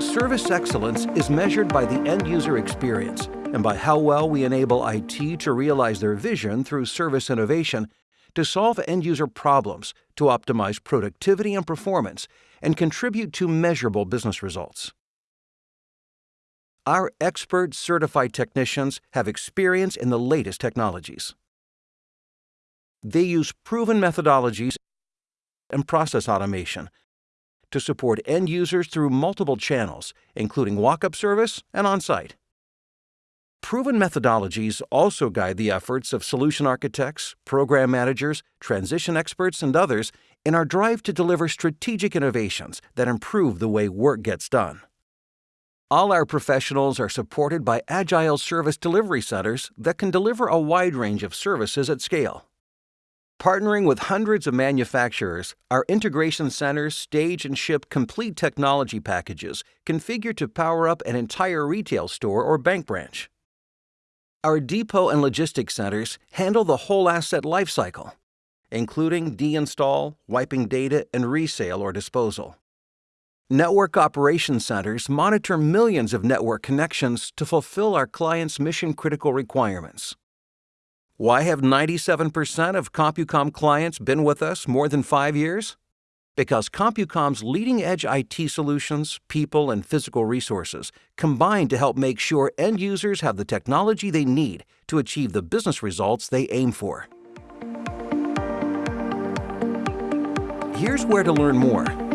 Service excellence is measured by the end user experience and by how well we enable IT to realize their vision through service innovation to solve end user problems, to optimize productivity and performance, and contribute to measurable business results. Our expert certified technicians have experience in the latest technologies. They use proven methodologies and process automation to support end users through multiple channels, including walk-up service and on-site. Proven methodologies also guide the efforts of solution architects, program managers, transition experts, and others in our drive to deliver strategic innovations that improve the way work gets done. All our professionals are supported by agile service delivery centers that can deliver a wide range of services at scale. Partnering with hundreds of manufacturers, our integration centers stage and ship complete technology packages configured to power up an entire retail store or bank branch. Our depot and logistics centers handle the whole asset lifecycle, including deinstall, wiping data, and resale or disposal. Network operation centers monitor millions of network connections to fulfill our clients' mission-critical requirements. Why have 97% of CompuCom clients been with us more than five years? Because CompuCom's leading-edge IT solutions, people, and physical resources combine to help make sure end users have the technology they need to achieve the business results they aim for. Here's where to learn more.